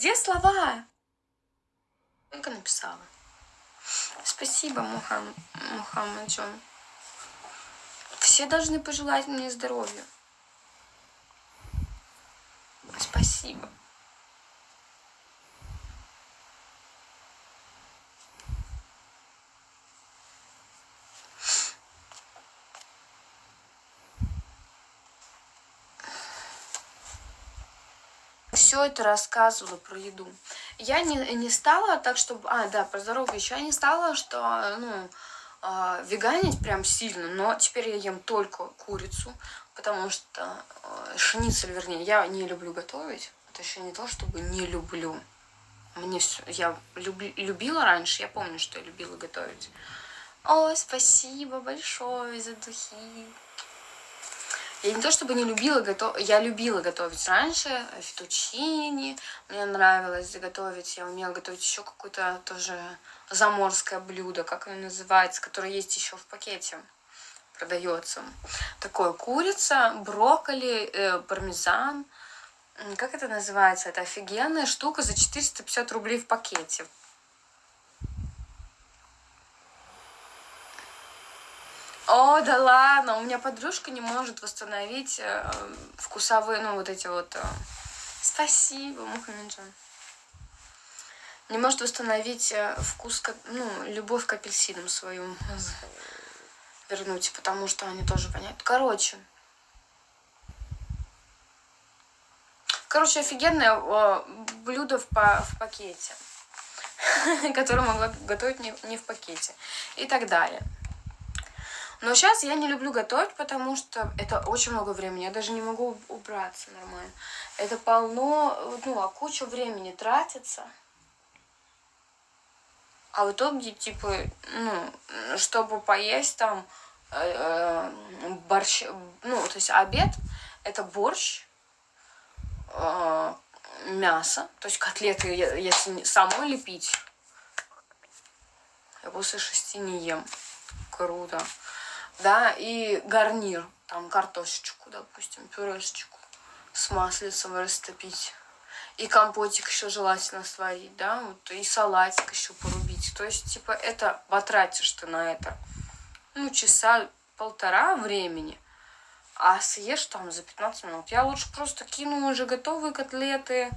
Где слова? Только написала. Спасибо, Мухам... Мухаммаджон. Все должны пожелать мне здоровья. Спасибо. Это рассказывала про еду. Я не, не стала так, чтобы... А, да, про здоровье еще. Я не стала, что, ну, э, веганить прям сильно, но теперь я ем только курицу, потому что э, шницель, вернее, я не люблю готовить. Это еще не то, чтобы не люблю. Мне все... Я люби, любила раньше, я помню, что я любила готовить. О, спасибо большое за духи. Я не то чтобы не любила готовить, я любила готовить раньше, фетучини, мне нравилось готовить, я умела готовить еще какое-то тоже заморское блюдо, как оно называется, которое есть еще в пакете, продается. Такое курица, брокколи, э, пармезан, как это называется, это офигенная штука за 450 рублей в пакете. О, да ладно, у меня подружка не может восстановить э, вкусовые, ну, вот эти вот... Э... Спасибо, Мухаммеджан. Не может восстановить э, вкус, ну, любовь к апельсинам свою вернуть, потому что они тоже понятны. Короче. Короче, офигенное э, блюдо в, по, в пакете, которое могла готовить не, не в пакете и так далее. Но сейчас я не люблю готовить, потому что это очень много времени. Я даже не могу убраться нормально. Это полно, ну, а куча времени тратится. А в итоге, типа, ну, чтобы поесть там э, э, борщ, ну, то есть обед, это борщ, э, мясо, то есть котлеты, если самой лепить, я после шести не ем. Круто да, и гарнир, там картошечку, допустим, пюрешечку с маслицем растопить. И компотик еще желательно сварить, да, вот, и салатик еще порубить. То есть, типа, это потратишь ты на это, ну, часа полтора времени, а съешь там за 15 минут. Я лучше просто кину уже готовые котлеты,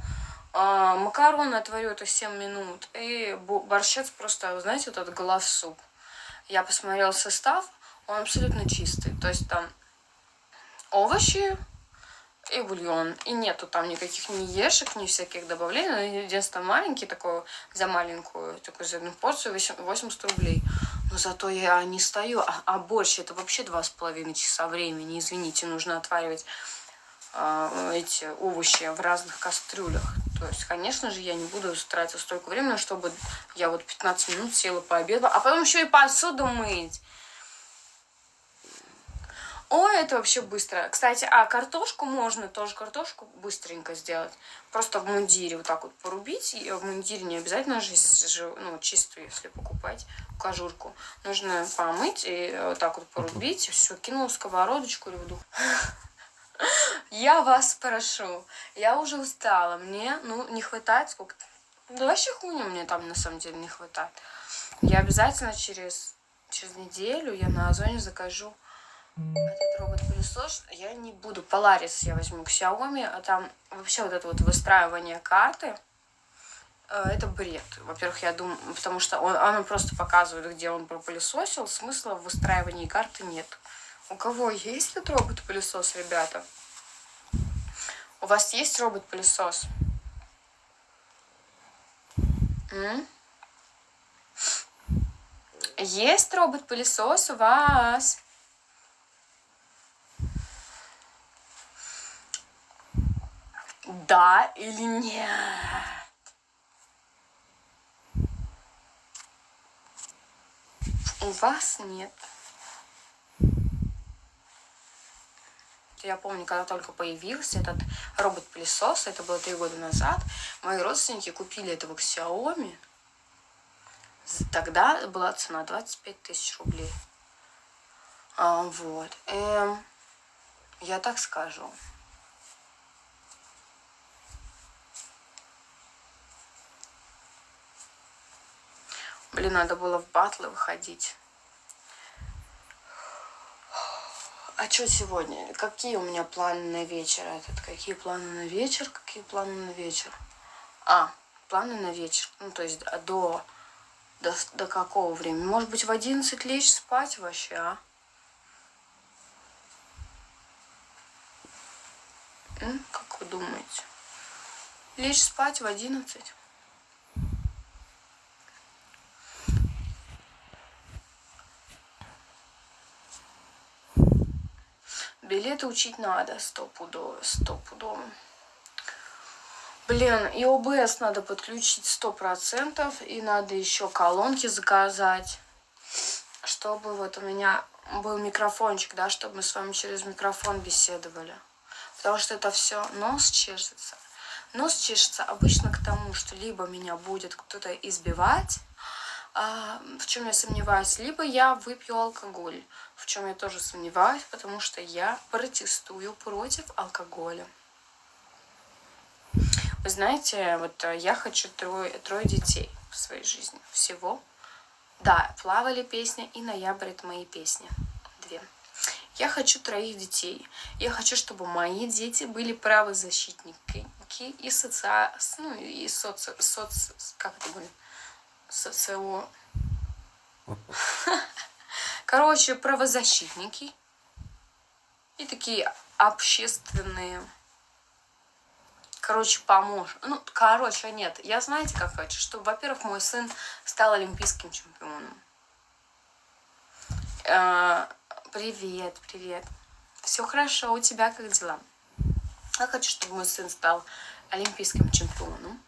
э, макароны отварю это 7 минут, и борщец просто, знаете, вот этот глав суп. Я посмотрела состав, он абсолютно чистый. То есть там овощи и бульон. И нету там никаких ни ешек, ни всяких добавлений. Единственное, маленький такой, за маленькую, такую за одну порцию 80 рублей. Но зато я не стою. А, а борщ это вообще два с половиной часа времени. Извините, нужно отваривать э, эти овощи в разных кастрюлях. То есть, конечно же, я не буду тратить столько времени, чтобы я вот 15 минут села пообедала, а потом еще и посуду мыть. Ой, это вообще быстро. Кстати, а картошку можно тоже картошку быстренько сделать. Просто в мундире вот так вот порубить. И в мундире не обязательно же, ну, чистую, если покупать кожурку. Нужно помыть и вот так вот порубить. Все, кинул сковородочку или в дух. Я вас прошу. Я уже устала. Мне, ну, не хватает сколько-то. Да вообще хуйня мне там на самом деле не хватает. Я обязательно через, через неделю я на Озоне закажу этот робот-пылесос я не буду. Polaris я возьму к Xiaomi, а там вообще вот это вот выстраивание карты, э, это бред. Во-первых, я думаю, потому что он, он просто показывает, где он пропылесосил, смысла в выстраивании карты нет. У кого есть этот робот-пылесос, ребята? У вас есть робот-пылесос? Есть робот-пылесос у вас? Да или нет. У вас нет. Я помню, когда только появился этот робот-пылесос, это было три года назад, мои родственники купили этого Xiaomi. Тогда была цена 25 тысяч рублей. А, вот. Эм, я так скажу. Блин, надо было в батлы выходить. А что сегодня? Какие у меня планы на вечер? Этот, какие планы на вечер? Какие планы на вечер? А, планы на вечер. Ну, то есть до, до, до какого времени? Может быть, в 11 лечь спать вообще, а? Как вы думаете? Лечь спать в 11? Билеты учить надо, стопудово, стопудово. Блин, и ОБС надо подключить сто процентов, и надо еще колонки заказать, чтобы вот у меня был микрофончик, да, чтобы мы с вами через микрофон беседовали. Потому что это все нос чешется. Нос чешется обычно к тому, что либо меня будет кто-то избивать, в чем я сомневаюсь, либо я выпью алкоголь в чем я тоже сомневаюсь, потому что я протестую против алкоголя. Вы знаете, вот э, я хочу трое, трое детей в своей жизни. Всего. Да, плавали песня и ноябрь это мои песни. Две. Я хочу троих детей. Я хочу, чтобы мои дети были правозащитники и соци... ну, и соци... соц... как это будет? Социо... Короче, правозащитники и такие общественные. Короче, помощь. Ну, короче, нет. Я знаете, как хочу? Чтобы, во-первых, мой сын стал олимпийским чемпионом. Э, привет, привет. Все хорошо, у тебя как дела? Я хочу, чтобы мой сын стал олимпийским чемпионом.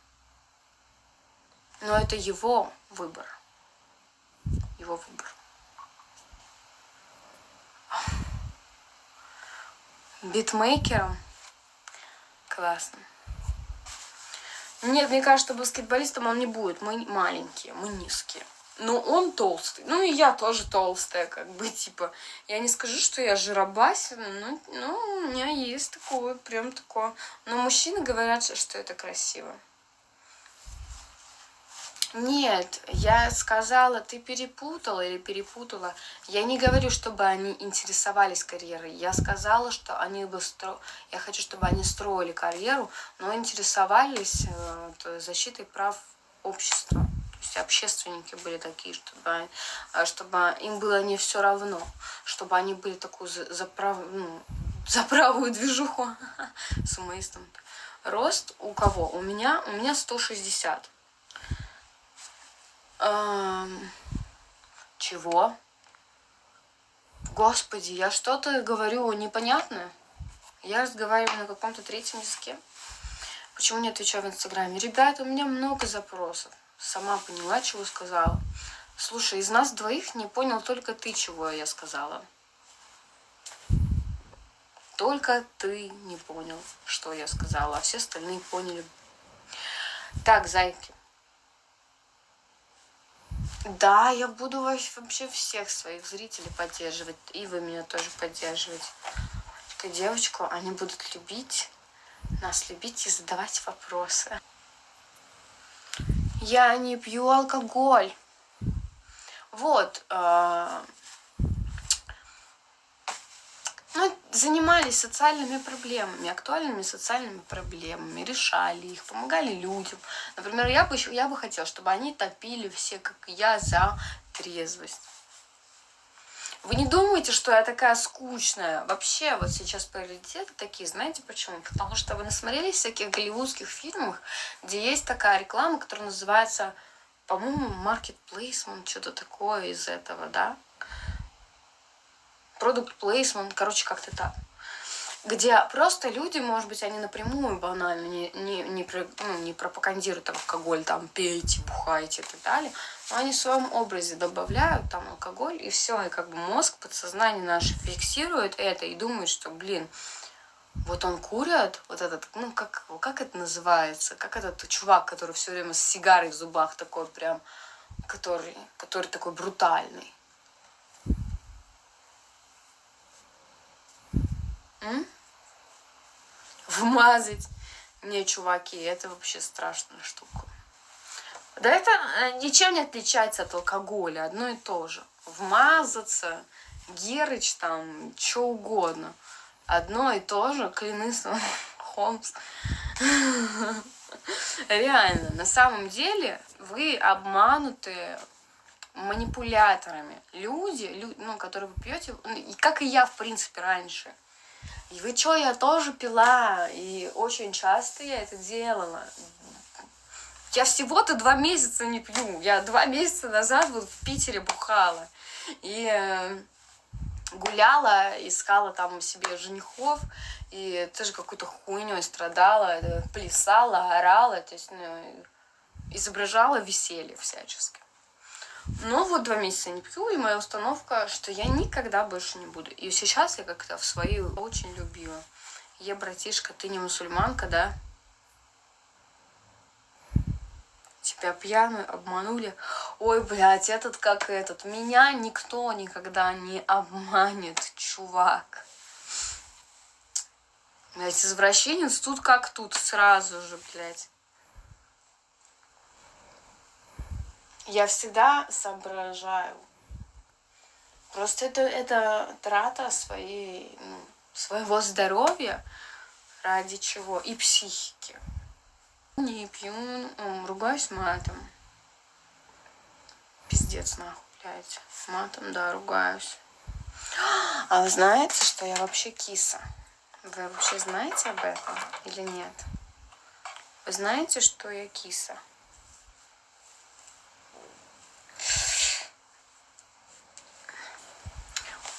Но это его выбор. Его выбор. битмейкером. Классно. Нет, мне кажется, баскетболистом он не будет. Мы маленькие, мы низкие. Но он толстый. Ну и я тоже толстая, как бы, типа. Я не скажу, что я жиробасина, но ну, у меня есть такое, прям такое. Но мужчины говорят, что это красиво. Нет, я сказала, ты перепутала или перепутала. Я не говорю, чтобы они интересовались карьерой. Я сказала, что они бы стро... я хочу, чтобы они строили карьеру, но интересовались э, защитой прав общества. То есть общественники были такие, чтобы, э, чтобы им было не все равно, чтобы они были такую за, за, прав... ну, за правую движуху сумоистом. Рост у кого? У меня, у меня 160. Эм, чего? Господи, я что-то говорю непонятное. Я разговариваю на каком-то третьем языке. Почему не отвечаю в Инстаграме? Ребята, у меня много запросов. Сама поняла, чего сказала. Слушай, из нас двоих не понял только ты, чего я сказала. Только ты не понял, что я сказала, а все остальные поняли. Так, зайки. Да, я буду вообще всех своих зрителей поддерживать. И вы меня тоже поддерживаете. Девочку, они будут любить, нас любить и задавать вопросы. Я не пью алкоголь. Вот. Э ну, занимались социальными проблемами, актуальными социальными проблемами, решали их, помогали людям. Например, я бы, я бы хотела, чтобы они топили все, как я, за трезвость. Вы не думаете, что я такая скучная? Вообще, вот сейчас приоритеты такие, знаете почему? Потому что вы насмотрелись всяких голливудских фильмах, где есть такая реклама, которая называется, по-моему, market placement, что-то такое из этого, да? Продукт плейсмент, короче, как-то так. Где просто люди, может быть, они напрямую банально не, не, не, ну, не пропагандируют алкоголь, там, пейте, бухайте и так далее, но они в своем образе добавляют там алкоголь, и все, и как бы мозг, подсознание наше фиксирует это и думает, что, блин, вот он курит, вот этот, ну, как, как это называется, как этот чувак, который все время с сигарой в зубах такой прям, который, который такой брутальный. М? Вмазать. Не, чуваки, это вообще страшная штука. Да это э, ничем не отличается от алкоголя, одно и то же. Вмазаться, Герыч там, что угодно. Одно и то же, клянусь Холмс. Реально, на самом деле вы обмануты манипуляторами. Люди, лю, ну, которые вы пьете, ну, как и я, в принципе, раньше. И вы что, я тоже пила, и очень часто я это делала. Я всего-то два месяца не пью. Я два месяца назад вот в Питере бухала. И э, гуляла, искала там себе женихов, и тоже какой-то хуйней страдала, плясала, орала, то есть ну, изображала веселье всячески. Но вот два месяца не пью, и моя установка, что я никогда больше не буду. И сейчас я как-то в свою очень любила. Я, братишка, ты не мусульманка, да? тебя пьяную обманули. Ой, блядь, этот как этот. Меня никто никогда не обманет, чувак. Блядь, извращенец тут как тут, сразу же, блядь. Я всегда соображаю. Просто это, это трата своей, ну, своего здоровья ради чего? И психики. Не пью, ругаюсь матом. Пиздец, нахуй, блядь. Матом, да, ругаюсь. А вы знаете, что я вообще киса? Вы вообще знаете об этом или нет? Вы знаете, что я киса?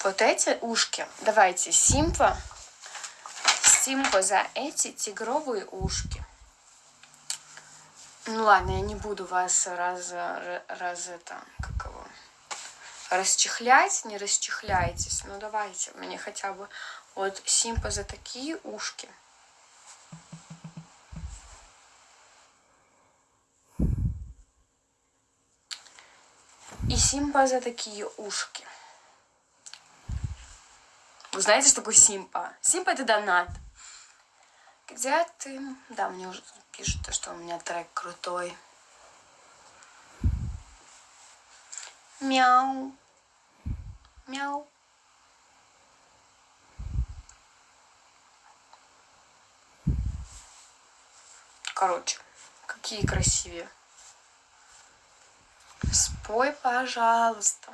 Вот эти ушки. Давайте, Симпа. Симпа за эти тигровые ушки. Ну ладно, я не буду вас раз, раз это, как его, расчехлять, не расчехляйтесь. Ну давайте, мне хотя бы вот симпа за такие ушки. И симпа за такие ушки. Вы знаете, что такое симпа? Симпа это донат. Где ты? Да, мне уже пишут, что у меня трек крутой. Мяу. Мяу. Короче, какие красивые. Спой, пожалуйста.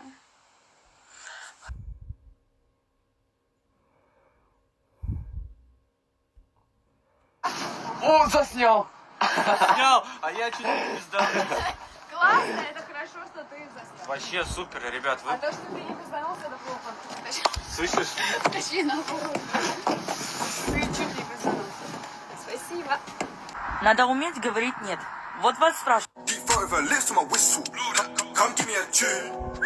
О, заснял! Снял, а я чуть не пизда. Классно, это хорошо, что ты заснял. Вообще супер, ребят. А Вы то, что ты не позвонился, это плохо. слышишь? Тащи нахуй. Ты чуть не позвонился. Спасибо. Надо уметь говорить нет. Вот вас спрашивают. Tune.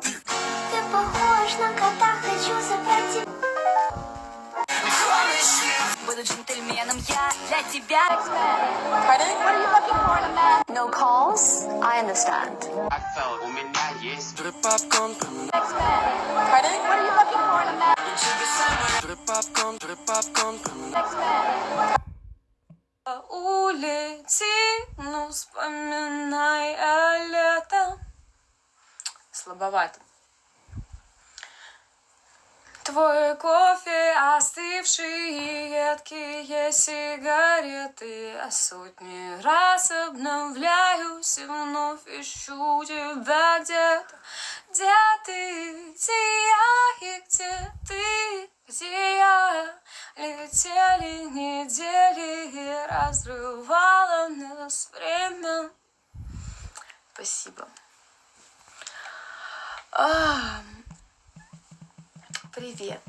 Ты похож на кота, хочу забрать тебя. Буду джентльменом я для тебя. No calls? I understand. У меня есть улице, ну вспоминай о лето. Слабовато. Твой кофе, остывшие едкие сигареты. А сотни раз обновляюсь и вновь ищу тебя. Где-то Где ты, где я? И где ты, где я? Летели недели и разрывало нас время. Спасибо. А, Привет.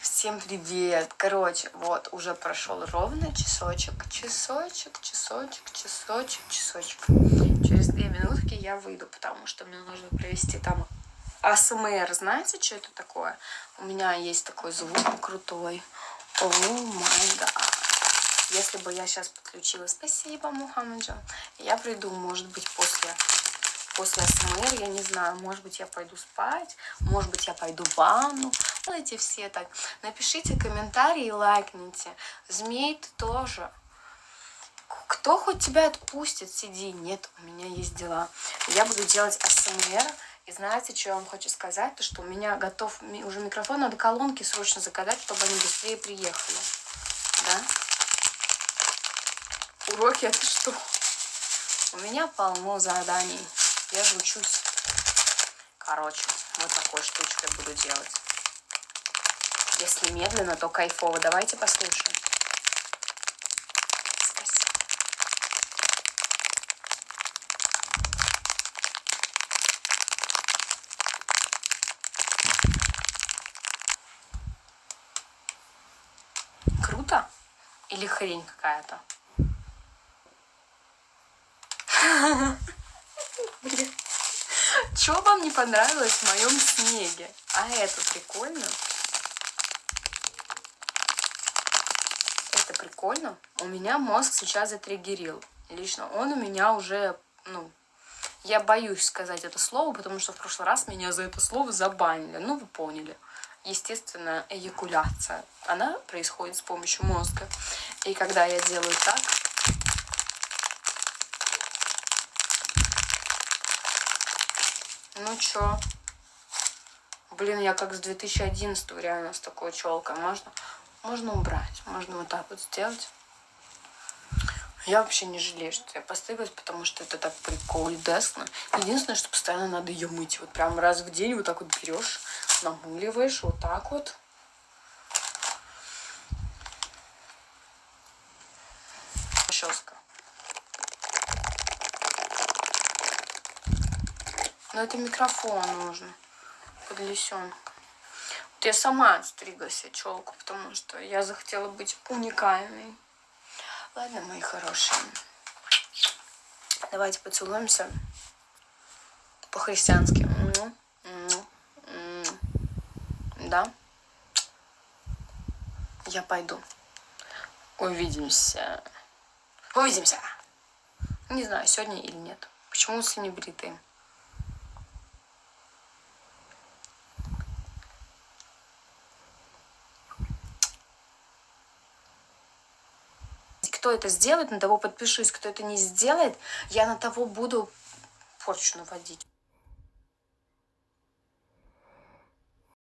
Всем привет. Короче, вот уже прошел ровно часочек, часочек, часочек, часочек, часочек. Через две минутки я выйду, потому что мне нужно провести там АСМР. Знаете, что это такое? У меня есть такой звук крутой. О май гад. Если бы я сейчас подключила, спасибо, Мухаммеджа, я приду, может быть, после после СМР, я не знаю, может быть, я пойду спать, может быть, я пойду в ванну. Делайте все так. Напишите комментарии, лайкните. Змей ты тоже. Кто хоть тебя отпустит? Сиди. Нет, у меня есть дела. Я буду делать АСМР. И знаете, что я вам хочу сказать? То, что у меня готов уже микрофон. Надо колонки срочно заказать, чтобы они быстрее приехали. Да? Уроки это что? У меня полно заданий. Я же учусь. Короче, вот такой штучкой буду делать. Если медленно, то кайфово. Давайте послушаем. Круто? Или хрень какая-то? Что вам не понравилось в моем снеге? А это прикольно? Это прикольно. У меня мозг сейчас затриггерил. Лично он у меня уже, ну, я боюсь сказать это слово, потому что в прошлый раз меня за это слово забанили. Ну, вы поняли. Естественно, эякуляция. Она происходит с помощью мозга. И когда я делаю так, ну чё? Блин, я как с 2011 реально с такой челкой. Можно, можно убрать, можно вот так вот сделать. Я вообще не жалею, что я постриглась, потому что это так прикольно. Единственное, что постоянно надо ее мыть. Вот прям раз в день вот так вот берешь, намыливаешь вот так вот. Но это микрофон нужно. Подлесен. Вот я сама отстригла себе челку, потому что я захотела быть уникальной. Ладно, мои хорошие. Давайте поцелуемся по-христиански. Да? Я пойду. Увидимся. Увидимся. Не знаю, сегодня или нет. Почему все не Кто это сделает, на того подпишусь. Кто это не сделает, я на того буду порчу наводить.